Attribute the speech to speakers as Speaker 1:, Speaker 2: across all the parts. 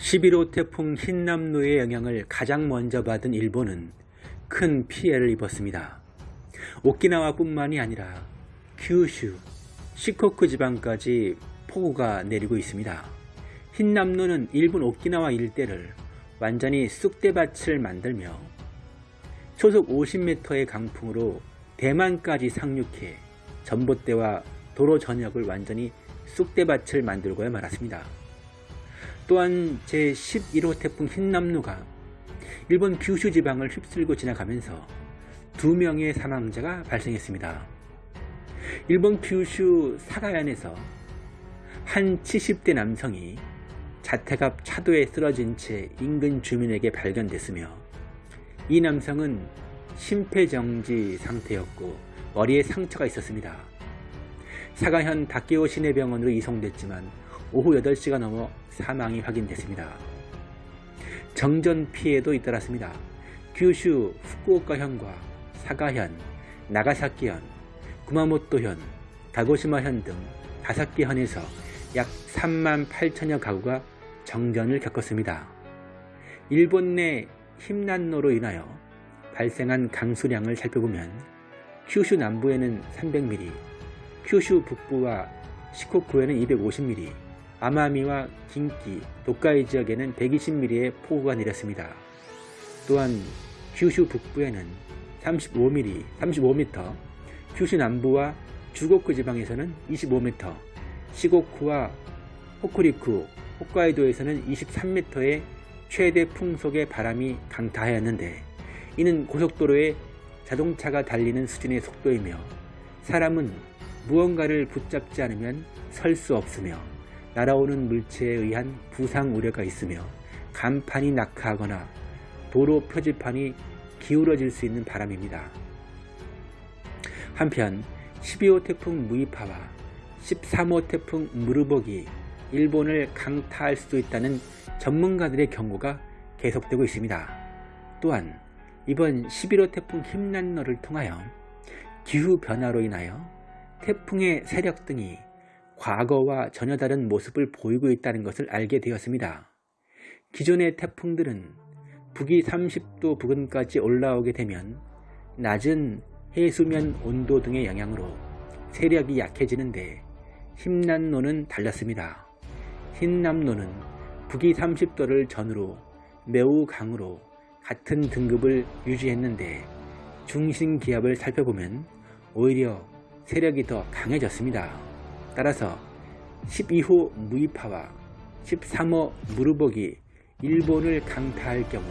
Speaker 1: 11호 태풍 흰남노의 영향을 가장 먼저 받은 일본은 큰 피해를 입었습니다. 오키나와뿐만이 아니라 규슈, 시코쿠 지방까지 폭우가 내리고 있습니다. 흰남노는 일본 오키나와 일대를 완전히 쑥대밭을 만들며 초속 50m의 강풍으로 대만까지 상륙해 전봇대와 도로 전역을 완전히 쑥대밭을 만들고야 말았습니다. 또한 제11호 태풍 흰남노가 일본 규슈 지방을 휩쓸고 지나가면서 두 명의 사망자가 발생했습니다. 일본 규슈 사가현에서 한 70대 남성이 자택 앞 차도에 쓰러진 채 인근 주민에게 발견됐으며 이 남성은 심폐정지 상태였고 머리에 상처가 있었습니다. 사가현 다케오 시내병원으로 이송됐지만 오후 8시가 넘어 사망이 확인됐습니다. 정전 피해도 잇따랐습니다. 규슈 후쿠오카현과 사가현, 나가사키현, 구마모토현, 가고시마현 등 다섯 개 현에서 약 3만 8천여 가구가 정전을 겪었습니다. 일본 내 힘난로로 인하여 발생한 강수량을 살펴보면 큐슈 남부에는 300mm, 큐슈 북부와 시코쿠에는 250mm, 아마미와 긴키, 도카이 지역에는 120mm의 폭우가 내렸습니다. 또한 큐슈 북부에는 35mm, 35m, 큐슈 남부와 주고쿠 지방에서는 25m, 시고쿠와 호쿠리쿠, 홋카이도에서는 23m의 최대 풍속의 바람이 강타하였는데 이는 고속도로에 자동차가 달리는 수준의 속도이며 사람은 무언가를 붙잡지 않으면 설 수 없으며 날아오는 물체에 의한 부상 우려가 있으며 간판이 낙하하거나 도로 표지판이 기울어질 수 있는 바람입니다. 한편 12호 태풍 무이파와 13호 태풍 무르복이 일본을 강타할 수도 있다는 전문가들의 경고가 계속되고 있습니다. 또한 이번 11호 태풍 힘난너를 통하여 기후변화로 인하여 태풍의 세력 등이 과거와 전혀 다른 모습을 보이고 있다는 것을 알게 되었습니다. 기존의 태풍들은 북위 30도 부근까지 올라오게 되면 낮은 해수면 온도 등의 영향으로 세력이 약해지는데 힘난노는 달랐습니다. 흰남노는 북위 30도를 전후로 매우 강으로 같은 등급을 유지했는데 중심 기압을 살펴보면 오히려 세력이 더 강해졌습니다. 따라서 12호 무이파와 13호 무르복이 일본을 강타할 경우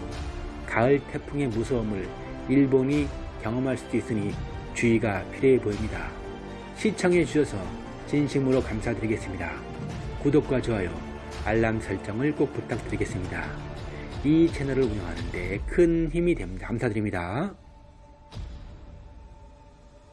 Speaker 1: 가을 태풍의 무서움을 일본이 경험할 수도 있으니 주의가 필요해 보입니다. 시청해 주셔서 진심으로 감사드리겠습니다. 구독과 좋아요, 알람 설정을 꼭 부탁드리겠습니다. 이 채널을 운영하는 데 큰 힘이 됩니다. 감사드립니다.